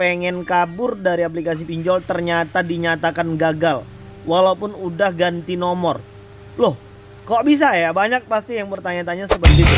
pengen kabur dari aplikasi pinjol ternyata dinyatakan gagal walaupun udah ganti nomor. Loh, kok bisa ya? Banyak pasti yang bertanya-tanya seperti itu.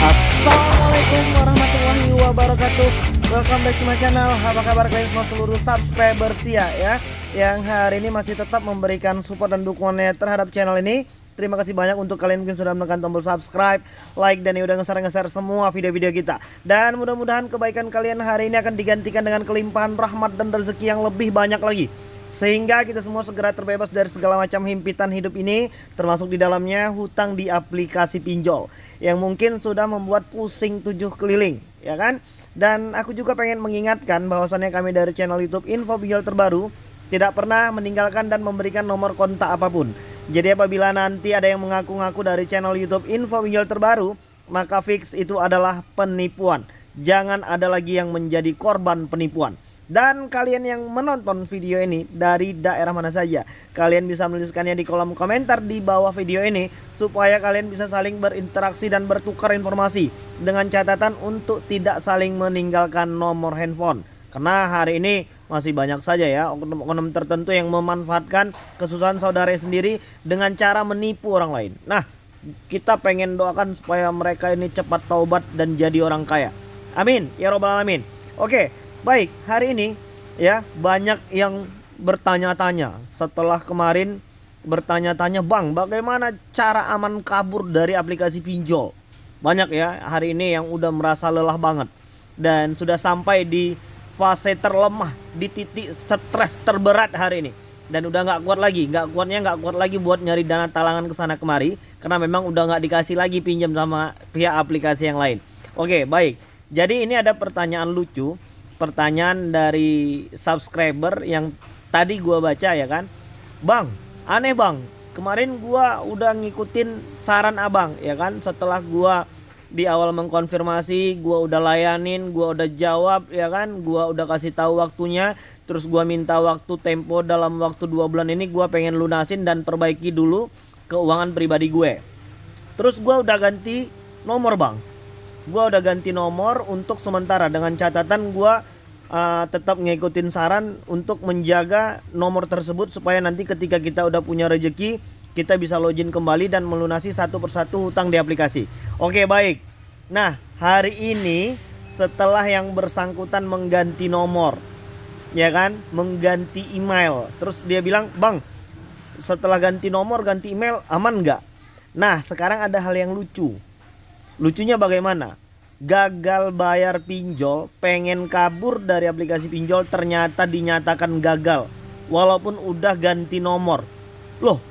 Assalamualaikum warahmatullahi wabarakatuh. Welcome back to my channel. Apa kabar kalian semua seluruh subscriber setia ya? Yang hari ini masih tetap memberikan support dan dukungannya terhadap channel ini. Terima kasih banyak untuk kalian mungkin sudah menekan tombol subscribe, like, dan yang udah nge-share-nge-share semua video-video kita. Dan mudah-mudahan kebaikan kalian hari ini akan digantikan dengan kelimpahan rahmat dan rezeki yang lebih banyak lagi. Sehingga kita semua segera terbebas dari segala macam himpitan hidup ini, termasuk di dalamnya hutang di aplikasi pinjol. Yang mungkin sudah membuat pusing tujuh keliling, ya kan? Dan aku juga pengen mengingatkan bahwasannya kami dari channel YouTube Info Pinjol Terbaru tidak pernah meninggalkan dan memberikan nomor kontak apa pun. Jadi apabila nanti ada yang mengaku-ngaku dari channel YouTube info pinjol terbaru, maka fix itu adalah penipuan. Jangan ada lagi yang menjadi korban penipuan. Dan kalian yang menonton video ini dari daerah mana saja, kalian bisa menuliskannya di kolom komentar di bawah video ini supaya kalian bisa saling berinteraksi dan bertukar informasi dengan catatan untuk tidak saling meninggalkan nomor handphone. Karena hari ini masih banyak saja ya oknum-oknum tertentu yang memanfaatkan kesusahan saudara sendiri dengan cara menipu orang lain. Nah, kita pengen doakan supaya mereka ini cepat taubat dan jadi orang kaya. Amin ya robbal alamin. Oke, baik. Hari ini ya banyak yang bertanya-tanya setelah kemarin bertanya-tanya, "Bang, bagaimana cara aman kabur dari aplikasi pinjol?" Banyak ya hari ini yang udah merasa lelah banget dan sudah sampai di fase terlemah di titik stres terberat hari ini. Dan udah nggak kuat lagi nggak kuatnya nggak kuat lagi buat nyari dana talangan ke sana kemari karena memang udah nggak dikasih lagi pinjam sama pihak aplikasi yang lain. Oke baik. Jadi ini ada pertanyaan lucu pertanyaan dari subscriber yang tadi gua baca ya kan? Bang aneh bang. Kemarin gua udah ngikutin saran abang ya kan? Setelah gua di awal mengkonfirmasi gua udah layanin gua udah jawab ya kan? Gua udah kasih tahu waktunya terus gua minta waktu tempo dalam waktu dua bulan ini gua pengen lunasin dan perbaiki dulu keuangan pribadi gue. Terus gua udah ganti nomor bang. Gua udah ganti nomor untuk sementara. Dengan catatan gua uh, tetap ngikutin saran untuk menjaga nomor tersebut supaya nanti ketika kita udah punya rezeki kita bisa login kembali dan melunasi satu persatu hutang di aplikasi. Oke baik. Nah hari ini setelah yang bersangkutan mengganti nomor, ya kan, mengganti email, terus dia bilang, bang, setelah ganti nomor ganti email aman nggak? Nah sekarang ada hal yang lucu. Lucunya bagaimana? Gagal bayar pinjol, pengen kabur dari aplikasi pinjol ternyata dinyatakan gagal, walaupun udah ganti nomor. Loh,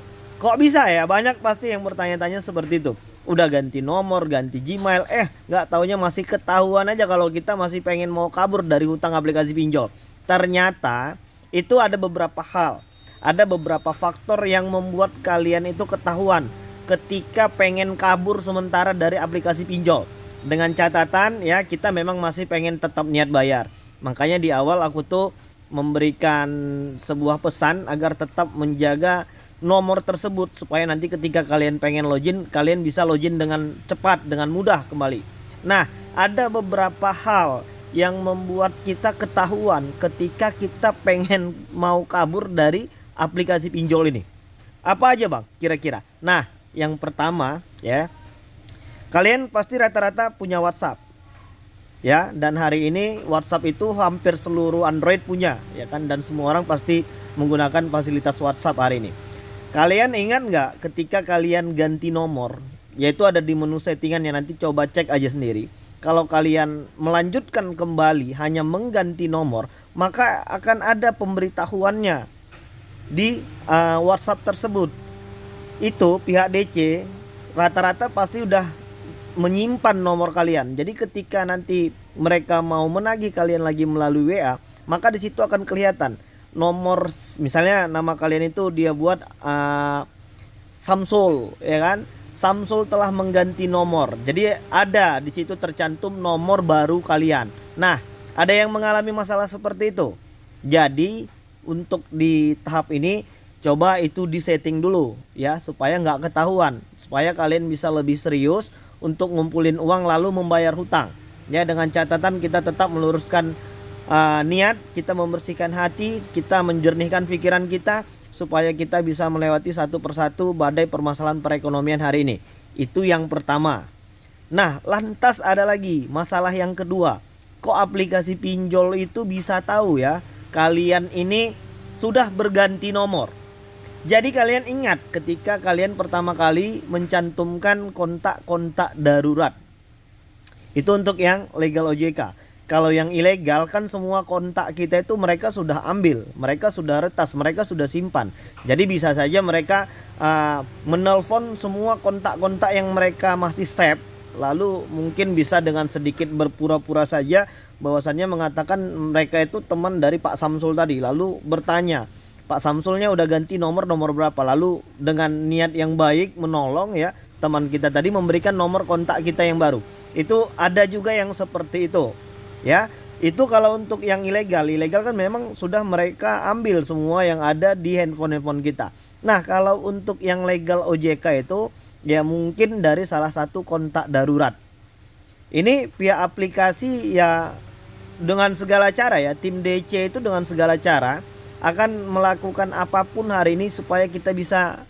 Kok bisa ya? Banyak pasti yang bertanya-tanya seperti itu. Udah ganti nomor, ganti Gmail, eh nggak taunya masih ketahuan aja kalau kita masih pengen mau kabur dari hutang aplikasi pinjol. Ternyata itu ada beberapa hal, ada beberapa faktor yang membuat kalian itu ketahuan ketika pengen kabur sementara dari aplikasi pinjol. Dengan catatan ya kita memang masih pengen tetap niat bayar. Makanya di awal aku tuh memberikan sebuah pesan agar tetap menjaga nomor tersebut supaya nanti ketika kalian pengen login kalian bisa login dengan cepat dengan mudah kembali. Nah, ada beberapa hal yang membuat kita ketahuan ketika kita pengen mau kabur dari aplikasi pinjol ini. Apa aja, Bang? Kira-kira. Nah, yang pertama ya. Kalian pasti rata-rata punya WhatsApp. Ya, dan hari ini WhatsApp itu hampir seluruh Android punya, ya kan dan semua orang pasti menggunakan fasilitas WhatsApp hari ini. Kalian ingat nggak ketika kalian ganti nomor, yaitu ada di menu settingan yang nanti coba cek aja sendiri. Kalau kalian melanjutkan kembali hanya mengganti nomor, maka akan ada pemberitahuannya di uh, WhatsApp tersebut. Itu pihak DC rata-rata pasti udah menyimpan nomor kalian. Jadi ketika nanti mereka mau menagih kalian lagi melalui WA, maka di situ akan kelihatan nomor misalnya nama kalian itu dia buat uh, Samsul ya kan? Samsul telah mengganti nomor. Jadi ada di situ tercantum nomor baru kalian. Nah ada yang mengalami masalah seperti itu? Jadi untuk di tahap ini coba itu disetting dulu ya supaya nggak ketahuan. Supaya kalian bisa lebih serius untuk ngumpulin uang lalu membayar hutang. Ya dengan catatan kita tetap meluruskan uh, niat, kita membersihkan hati, kita menjernihkan pikiran kita supaya kita bisa melewati satu persatu badai permasalahan perekonomian hari ini. Itu yang pertama. Nah, lantas ada lagi masalah yang kedua. Kok aplikasi pinjol itu bisa tahu ya kalian ini sudah berganti nomor. Jadi kalian ingat ketika kalian pertama kali mencantumkan kontak-kontak darurat. Itu untuk yang legal OJK. Kalau yang ilegal kan semua kontak kita itu mereka sudah ambil, mereka sudah retas, mereka sudah simpan. Jadi bisa saja mereka uh, menelpon semua kontak-kontak yang mereka masih save, lalu mungkin bisa dengan sedikit berpura-pura saja bahwasannya mengatakan mereka itu teman dari Pak Samsul tadi, lalu bertanya, Pak Samsulnya udah ganti nomor nomor berapa? Lalu dengan niat yang baik menolong ya teman kita tadi memberikan nomor kontak kita yang baru. Itu ada juga yang seperti itu ya itu kalau untuk yang ilegal ilegal kan memang sudah mereka ambil semua yang ada di handphone handphone kita. Nah kalau untuk yang legal OJK itu ya mungkin dari salah satu kontak darurat. Ini pihak aplikasi ya dengan segala cara ya tim DC itu dengan segala cara akan melakukan apa pun hari ini supaya kita bisa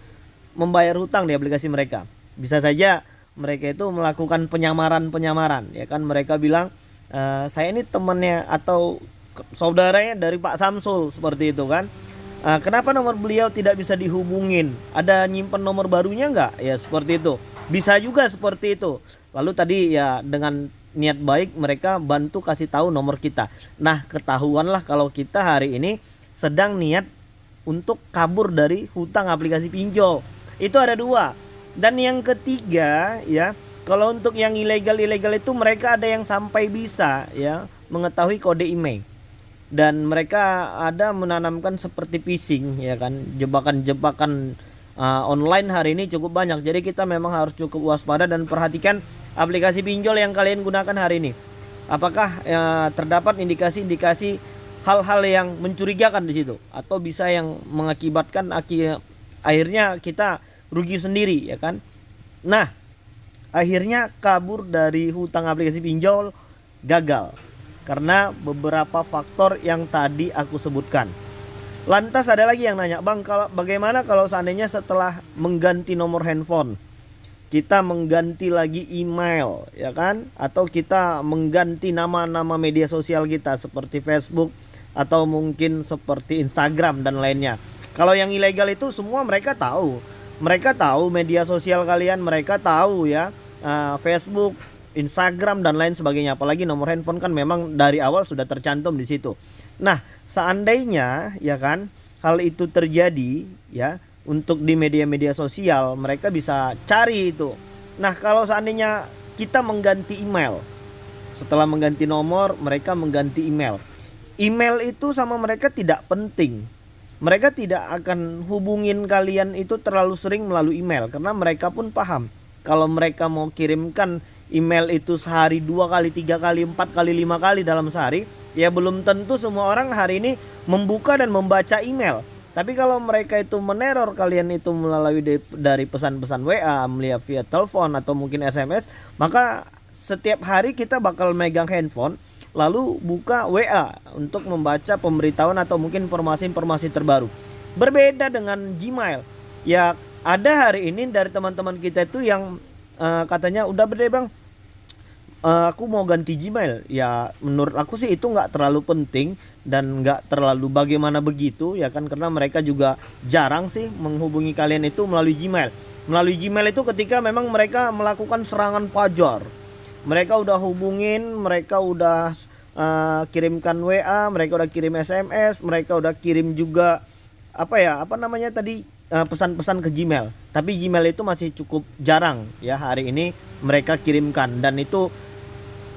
membayar hutang di aplikasi mereka. Bisa saja mereka itu melakukan penyamaran-penyamaran ya kan? Mereka bilang uh, saya ini temannya atau saudaranya dari Pak Samsul seperti itu kan. Uh, kenapa nomor beliau tidak bisa dihubungin? Ada nyimpen nomor barunya nggak? Ya seperti itu. Bisa juga seperti itu. Lalu tadi ya dengan niat baik mereka bantu kasih tahu nomor kita. Nah ketahuanlah kalau kita hari ini sedang niat untuk kabur dari hutang aplikasi pinjol. Itu ada dua. Dan yang ketiga ya kalau untuk yang ilegal-ilegal itu mereka ada yang sampai bisa ya mengetahui kode email. Dan mereka ada menanamkan seperti phishing ya kan. Jebakan-jebakan uh, online hari ini cukup banyak. Jadi kita memang harus cukup waspada dan perhatikan aplikasi pinjol yang kalian gunakan hari ini. Apakah uh, terdapat indikasi-indikasi hal-hal yang mencurigakan di situ? Atau bisa yang mengakibatkan akhirnya kita rugi sendiri ya kan? Nah akhirnya kabur dari hutang aplikasi pinjol gagal karena beberapa faktor yang tadi aku sebutkan. Lantas ada lagi yang nanya, "Bang, kalau bagaimana kalau seandainya setelah mengganti nomor handphone kita mengganti lagi email, ya kan? Atau kita mengganti nama-nama media sosial kita seperti Facebook atau mungkin seperti Instagram dan lainnya." Kalau yang ilegal itu semua mereka tahu. Mereka tahu media sosial kalian, mereka tahu ya uh, Facebook, Instagram dan lain sebagainya. Apalagi nomor handphone kan memang dari awal sudah tercantum di situ. Nah, seandainya ya kan hal itu terjadi ya untuk di media-media sosial mereka bisa cari itu. Nah, kalau seandainya kita mengganti email setelah mengganti nomor mereka mengganti email. Email itu sama mereka tidak penting. Mereka tidak akan hubungin kalian itu terlalu sering melalui email karena mereka pun paham kalau mereka mau kirimkan email itu sehari dua kali tiga kali empat kali lima kali dalam sehari ya belum tentu semua orang hari ini membuka dan membaca email. Tapi kalau mereka itu meneror kalian itu melalui dari pesan-pesan WA melihat via telepon atau mungkin SMS maka setiap hari kita bakal megang handphone lalu buka WA untuk membaca pemberitahuan atau mungkin informasi-informasi terbaru. Berbeda dengan Gmail. Ya ada hari ini dari teman-teman kita itu yang uh, katanya udah berde bang. Uh, aku mau ganti Gmail. Ya menurut aku sih itu nggak terlalu penting dan nggak terlalu bagaimana begitu ya kan? Karena mereka juga jarang sih menghubungi kalian itu melalui Gmail. Melalui Gmail itu ketika memang mereka melakukan serangan pajar mereka udah hubungin mereka udah uh, kirimkan WA mereka udah kirim SMS mereka udah kirim juga apa ya apa namanya tadi pesan-pesan ke Gmail. Tapi Gmail itu masih cukup jarang ya hari ini mereka kirimkan dan itu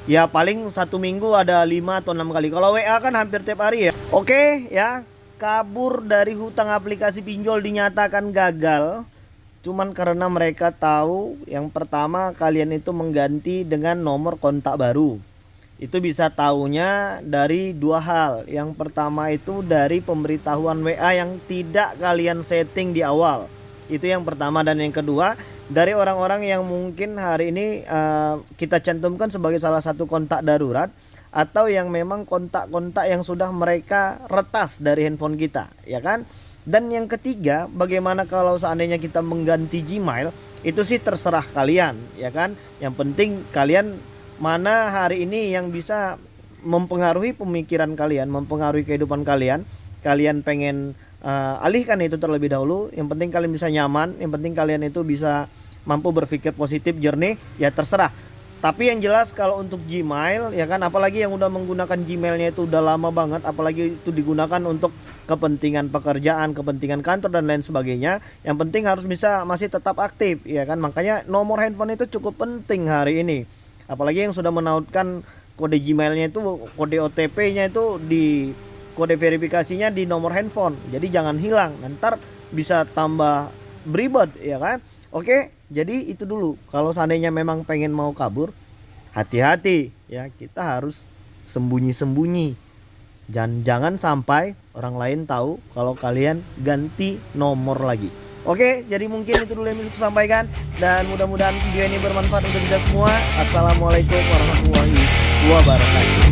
ya paling satu minggu ada lima atau enam kali. Kalau WA kan hampir tiap hari ya. Oke ya kabur dari hutang aplikasi pinjol dinyatakan gagal cuman karena mereka tahu yang pertama kalian itu mengganti dengan nomor kontak baru itu bisa tahunya dari dua hal. Yang pertama itu dari pemberitahuan WA yang tidak kalian setting di awal. Itu yang pertama dan yang kedua dari orang-orang yang mungkin hari ini uh, kita cantumkan sebagai salah satu kontak darurat atau yang memang kontak-kontak yang sudah mereka retas dari handphone kita, ya kan? Dan yang ketiga, bagaimana kalau seandainya kita mengganti Gmail? Itu sih terserah kalian, ya kan? Yang penting kalian mana hari ini yang bisa mempengaruhi pemikiran kalian, mempengaruhi kehidupan kalian. Kalian pengen uh, alihkan itu terlebih dahulu. Yang penting kalian bisa nyaman, yang penting kalian itu bisa mampu berpikir positif, jernih, ya terserah. Tapi yang jelas kalau untuk Gmail ya kan apalagi yang udah menggunakan Gmailnya itu udah lama banget apalagi itu digunakan untuk kepentingan pekerjaan, kepentingan kantor dan lain sebagainya. Yang penting harus bisa masih tetap aktif ya kan. Makanya nomor handphone itu cukup penting hari ini. Apalagi yang sudah menautkan kode Gmailnya itu kode OTP-nya itu di kode verifikasinya di nomor handphone. Jadi jangan hilang. Ntar bisa tambah beribad ya kan. Oke, jadi itu dulu. Kalau seandainya memang pengen mau kabur, hati-hati ya. Kita harus sembunyi-sembunyi. Dan jangan sampai orang lain tahu kalau kalian ganti nomor lagi. Oke, jadi mungkin itu dulu yang bisa sampaikan dan mudah-mudahan video ini bermanfaat untuk kita semua. Assalamualaikum warahmatullahi wabarakatuh.